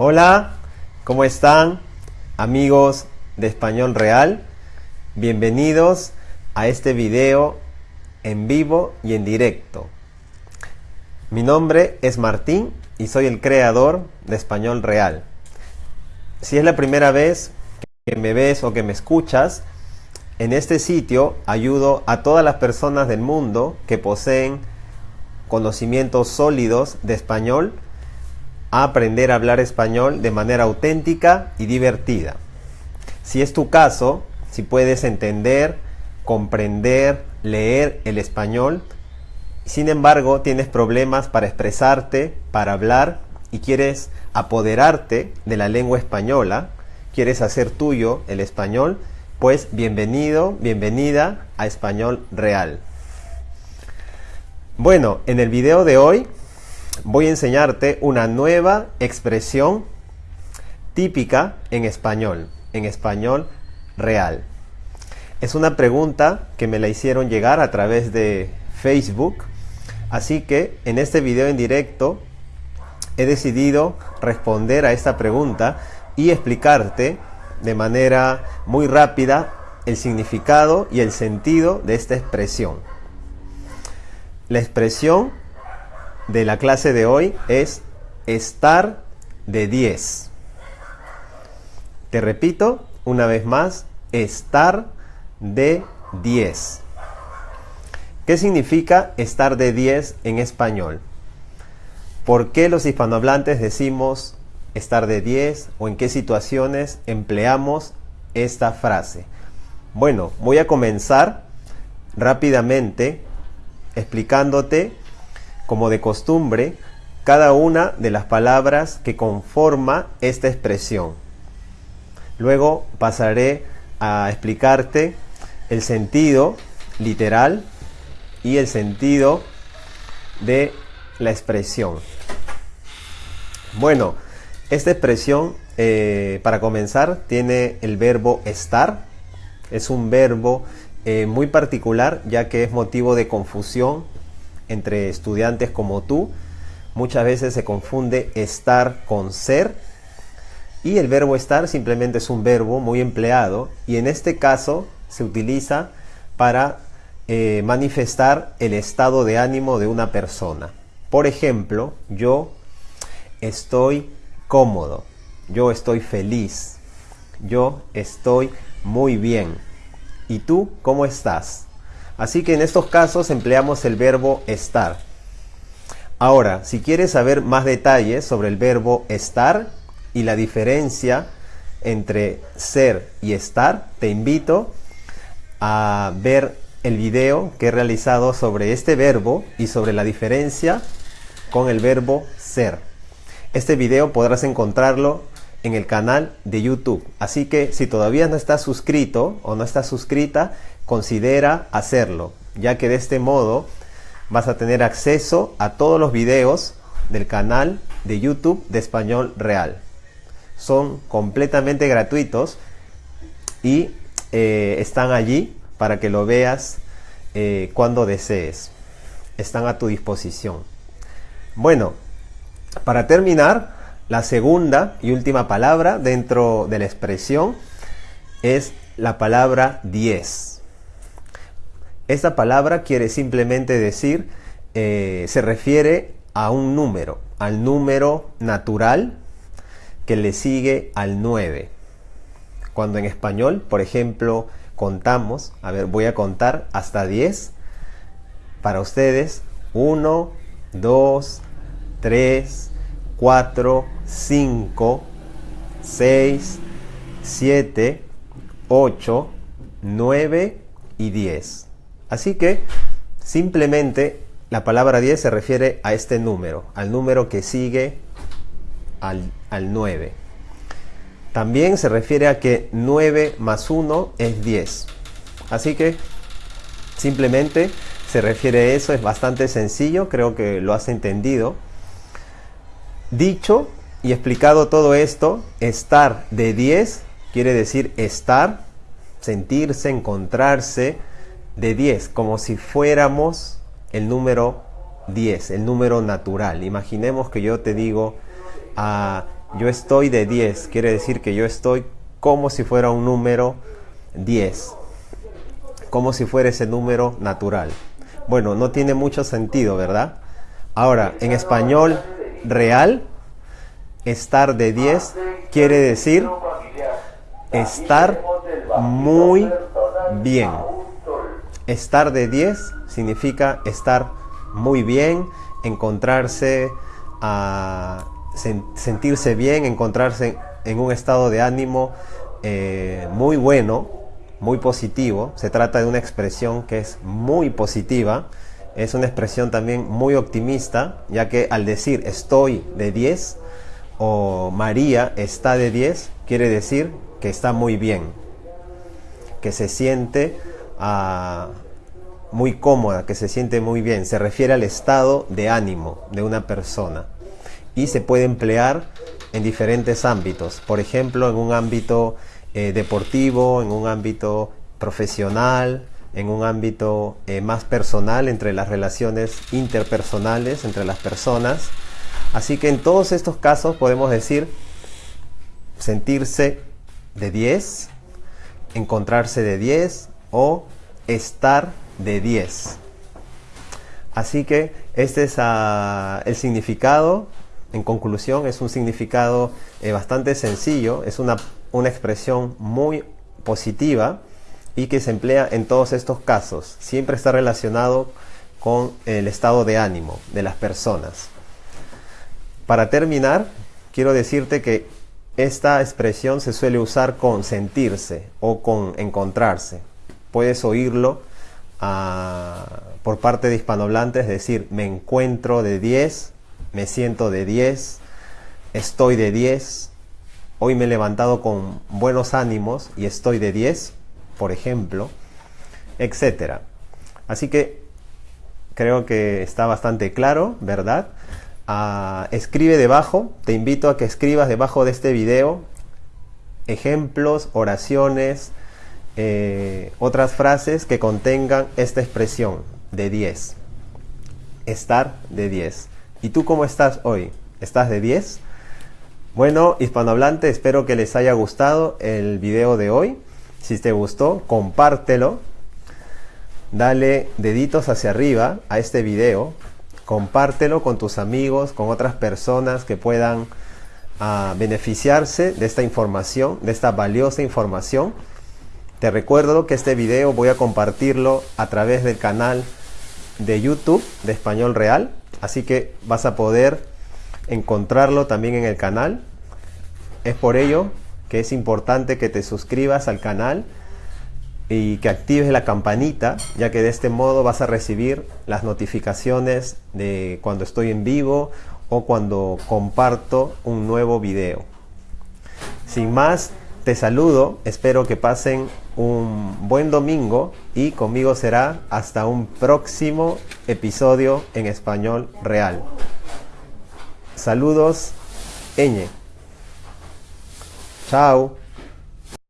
Hola, ¿cómo están amigos de Español Real? Bienvenidos a este video en vivo y en directo. Mi nombre es Martín y soy el creador de Español Real. Si es la primera vez que me ves o que me escuchas, en este sitio ayudo a todas las personas del mundo que poseen conocimientos sólidos de español a aprender a hablar español de manera auténtica y divertida. Si es tu caso, si puedes entender, comprender, leer el español, sin embargo tienes problemas para expresarte, para hablar y quieres apoderarte de la lengua española, quieres hacer tuyo el español, pues bienvenido, bienvenida a Español Real. Bueno, en el video de hoy voy a enseñarte una nueva expresión típica en español, en español real. Es una pregunta que me la hicieron llegar a través de Facebook, así que en este video en directo he decidido responder a esta pregunta y explicarte de manera muy rápida el significado y el sentido de esta expresión. La expresión de la clase de hoy es estar de 10. Te repito una vez más, estar de 10. ¿Qué significa estar de 10 en español? ¿Por qué los hispanohablantes decimos estar de 10 o en qué situaciones empleamos esta frase? Bueno, voy a comenzar rápidamente explicándote como de costumbre, cada una de las palabras que conforma esta expresión. Luego pasaré a explicarte el sentido literal y el sentido de la expresión. Bueno, esta expresión, eh, para comenzar, tiene el verbo estar. Es un verbo eh, muy particular ya que es motivo de confusión entre estudiantes como tú. Muchas veces se confunde estar con ser y el verbo estar simplemente es un verbo muy empleado y en este caso se utiliza para eh, manifestar el estado de ánimo de una persona. Por ejemplo, yo estoy cómodo, yo estoy feliz, yo estoy muy bien. ¿Y tú cómo estás? Así que en estos casos empleamos el verbo estar. Ahora, si quieres saber más detalles sobre el verbo estar y la diferencia entre ser y estar, te invito a ver el video que he realizado sobre este verbo y sobre la diferencia con el verbo ser. Este video podrás encontrarlo en el canal de YouTube. Así que si todavía no estás suscrito o no estás suscrita, considera hacerlo, ya que de este modo vas a tener acceso a todos los videos del canal de YouTube de Español Real. Son completamente gratuitos y eh, están allí para que lo veas eh, cuando desees. Están a tu disposición. Bueno, para terminar, la segunda y última palabra dentro de la expresión es la palabra 10. Esta palabra quiere simplemente decir, eh, se refiere a un número, al número natural que le sigue al 9. Cuando en español, por ejemplo, contamos, a ver, voy a contar hasta 10 para ustedes. 1, 2, 3, 4, 5, 6, 7, 8, 9 y 10. Así que simplemente la palabra 10 se refiere a este número, al número que sigue al, 9. También se refiere a que 9 más 1 es 10. Así que simplemente se refiere a eso, es bastante sencillo, creo que lo has entendido. Dicho y explicado todo esto, estar de 10 quiere decir estar, sentirse, encontrarse, de 10, como si fuéramos el número 10, el número natural. Imaginemos que yo te digo, ah, yo estoy de 10, quiere decir que yo estoy como si fuera un número 10, como si fuera ese número natural. Bueno, no tiene mucho sentido, ¿verdad? Ahora, en español real, estar de 10 quiere decir estar muy bien. Estar de 10 significa estar muy bien, encontrarse, a sentirse bien, encontrarse en un estado de ánimo eh, muy bueno, muy positivo. Se trata de una expresión que es muy positiva. Es una expresión también muy optimista, ya que al decir estoy de 10 o María está de 10, quiere decir que está muy bien, que se siente muy cómoda, que se siente muy bien. Se refiere al estado de ánimo de una persona y se puede emplear en diferentes ámbitos. Por ejemplo, en un ámbito eh, deportivo, en un ámbito profesional, en un ámbito eh, más personal entre las relaciones interpersonales entre las personas. Así que en todos estos casos podemos decir sentirse de 10, encontrarse de 10 o estar de 10. Así que este es ah, el significado en conclusión, es un significado eh, bastante sencillo, es una, una expresión muy positiva y que se emplea en todos estos casos. Siempre está relacionado con el estado de ánimo de las personas. Para terminar, quiero decirte que esta expresión se suele usar con sentirse o con encontrarse. Puedes oírlo ah, por parte de hispanohablantes decir me encuentro de 10 me siento de 10, estoy de 10, hoy me he levantado con buenos ánimos y estoy de 10, por ejemplo, etc. Así que creo que está bastante claro, ¿verdad? Ah, escribe debajo, te invito a que escribas debajo de este video ejemplos, oraciones, eh, otras frases que contengan esta expresión de 10. Estar de 10. ¿Y tú cómo estás hoy? ¿Estás de 10? Bueno, hispanohablante, espero que les haya gustado el video de hoy. Si te gustó, compártelo. Dale deditos hacia arriba a este video. Compártelo con tus amigos, con otras personas que puedan ah, beneficiarse de esta información, de esta valiosa información. Te recuerdo que este video voy a compartirlo a través del canal de YouTube de Español Real Así que vas a poder encontrarlo también en el canal. Es por ello que es importante que te suscribas al canal y que actives la campanita, ya que de este modo vas a recibir las notificaciones de cuando estoy en vivo o cuando comparto un nuevo video. Sin más, te saludo, espero que pasen un buen domingo y conmigo será hasta un próximo episodio en español real. Saludos, Eñe. Chao.